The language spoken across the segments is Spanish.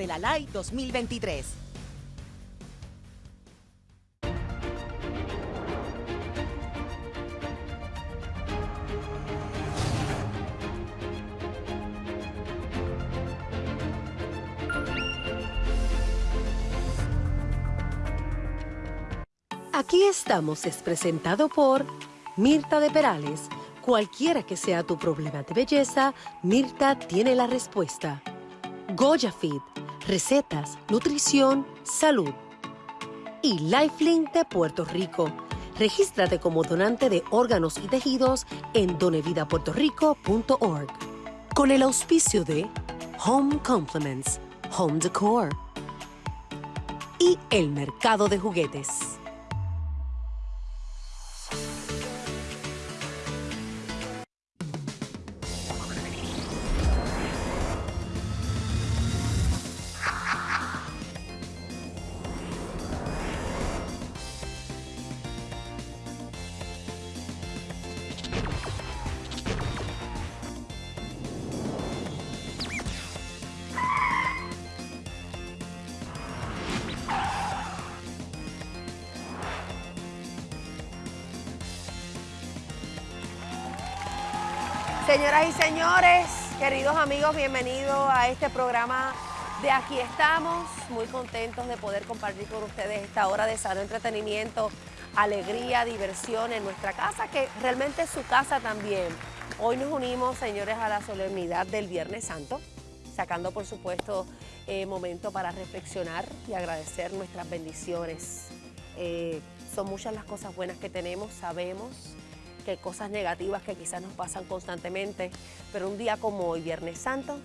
de la LAI 2023. Aquí estamos es presentado por Mirta de Perales. Cualquiera que sea tu problema de belleza, Mirta tiene la respuesta. Goya Feed, recetas, nutrición, salud. Y Lifelink de Puerto Rico. Regístrate como donante de órganos y tejidos en donevidapuertorico.org. Con el auspicio de Home Compliments, Home Decor y el mercado de juguetes. Señoras y señores, queridos amigos, bienvenidos a este programa de Aquí estamos. Muy contentos de poder compartir con ustedes esta hora de sano entretenimiento, alegría, diversión en nuestra casa, que realmente es su casa también. Hoy nos unimos, señores, a la solemnidad del Viernes Santo, sacando, por supuesto, eh, momento para reflexionar y agradecer nuestras bendiciones. Eh, son muchas las cosas buenas que tenemos, sabemos que cosas negativas que quizás nos pasan constantemente, pero un día como hoy, Viernes Santo,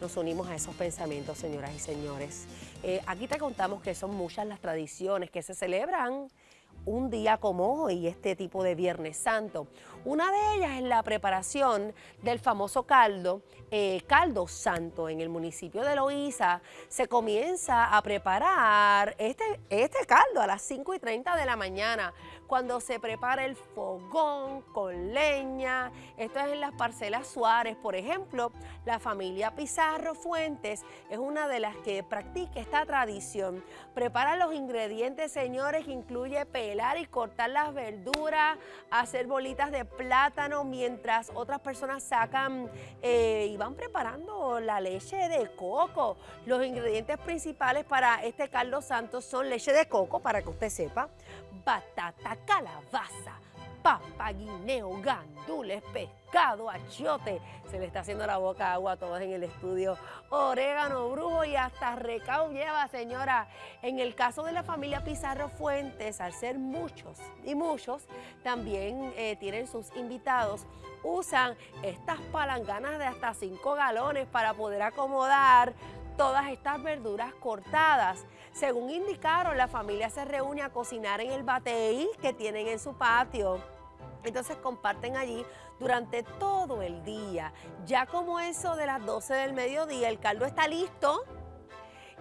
nos unimos a esos pensamientos, señoras y señores. Eh, aquí te contamos que son muchas las tradiciones que se celebran un día como hoy, este tipo de Viernes Santo. Una de ellas es la preparación del famoso caldo, eh, caldo santo en el municipio de Loíza. Se comienza a preparar este, este caldo a las 5 y 30 de la mañana cuando se prepara el fogón con leña. Esto es en las parcelas Suárez, por ejemplo. La familia Pizarro Fuentes es una de las que practica esta tradición. Prepara los ingredientes, señores, que incluye pelar y cortar las verduras, hacer bolitas de plátano, mientras otras personas sacan eh, y van preparando la leche de coco. Los ingredientes principales para este caldo santo son leche de coco, para que usted sepa, batata, calabaza, papa, guineo, gandules, pescado, achiote. Se le está haciendo la boca agua a todos en el estudio. Orégano, brujo y hasta recao lleva, señora. En el caso de la familia Pizarro Fuentes, al ser muchos y muchos, también eh, tienen sus invitados, usan estas palanganas de hasta 5 galones para poder acomodar todas estas verduras cortadas. Según indicaron, la familia se reúne a cocinar en el bateí que tienen en su patio. Entonces comparten allí durante todo el día. Ya como eso de las 12 del mediodía, el caldo está listo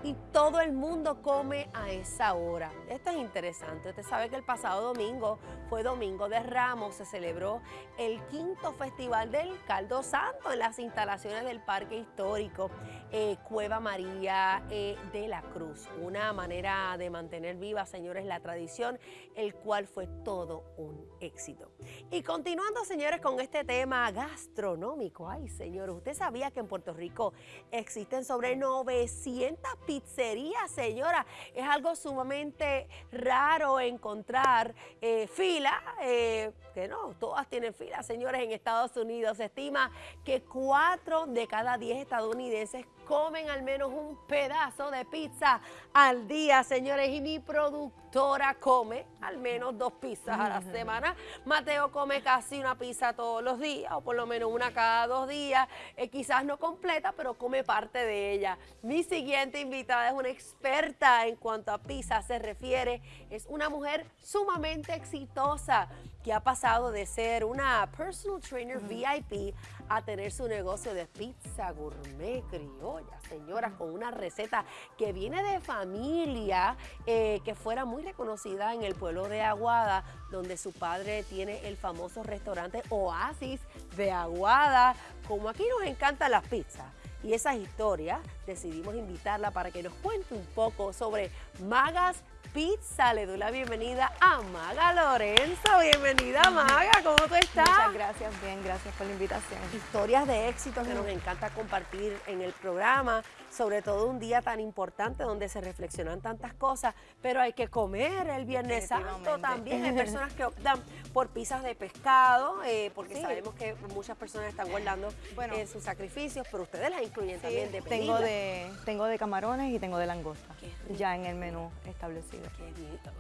y todo el mundo come a esa hora. Esto es interesante. Usted sabe que el pasado domingo fue Domingo de Ramos, se celebró el quinto festival del Caldo Santo en las instalaciones del Parque Histórico eh, Cueva María eh, de la Cruz. Una manera de mantener viva, señores, la tradición, el cual fue todo un éxito. Y continuando, señores, con este tema gastronómico. Ay, señores, ¿usted sabía que en Puerto Rico existen sobre 900 pizzería, señora. Es algo sumamente raro encontrar eh, fila, eh, que no, todas tienen fila, señores, en Estados Unidos. Se estima que cuatro de cada diez estadounidenses comen al menos un pedazo de pizza al día, señores. Y mi productora come al menos dos pizzas a la semana. Mateo come casi una pizza todos los días, o por lo menos una cada dos días. Eh, quizás no completa, pero come parte de ella. Mi siguiente invitada es una experta en cuanto a pizza se refiere. Es una mujer sumamente exitosa que ha pasado de ser una personal trainer VIP a tener su negocio de pizza gourmet criolla, señoras, con una receta que viene de familia, eh, que fuera muy reconocida en el pueblo de Aguada, donde su padre tiene el famoso restaurante Oasis de Aguada. Como aquí nos encantan las pizzas y esas historias, decidimos invitarla para que nos cuente un poco sobre Magas Pizza. Le doy la bienvenida a Maga Lorenzo. Bienvenida Maga, ¿cómo tú estás? Muchas gracias, bien, gracias por la invitación. Historias de éxito que nos encanta compartir en el programa, sobre todo un día tan importante donde se reflexionan tantas cosas, pero hay que comer el Viernes Santo también. Hay personas que optan por pizzas de pescado, eh, porque Sí. sabemos que muchas personas están guardando Bueno. eh, sus sacrificios, pero ustedes las incluyen también de tengo de, tengo de camarones y tengo de langosta, ya en el menú establecido.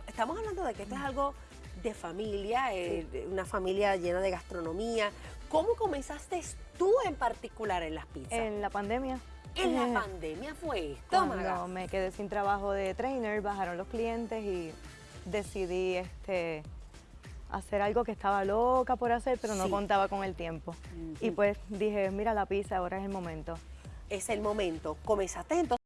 Estamos hablando de que esto es algo de familia, eh, una familia llena de gastronomía. ¿Cómo comenzaste tú en particular en las pizzas? En la pandemia, En la pandemia fue esto, Maga. cuando me quedé sin trabajo de trainer, bajaron los clientes y decidí este, hacer algo que estaba loca por hacer, pero no Sí. contaba con el tiempo. Y pues dije, mira la pizza, ahora es el momento. Es el momento. Comenzaste entonces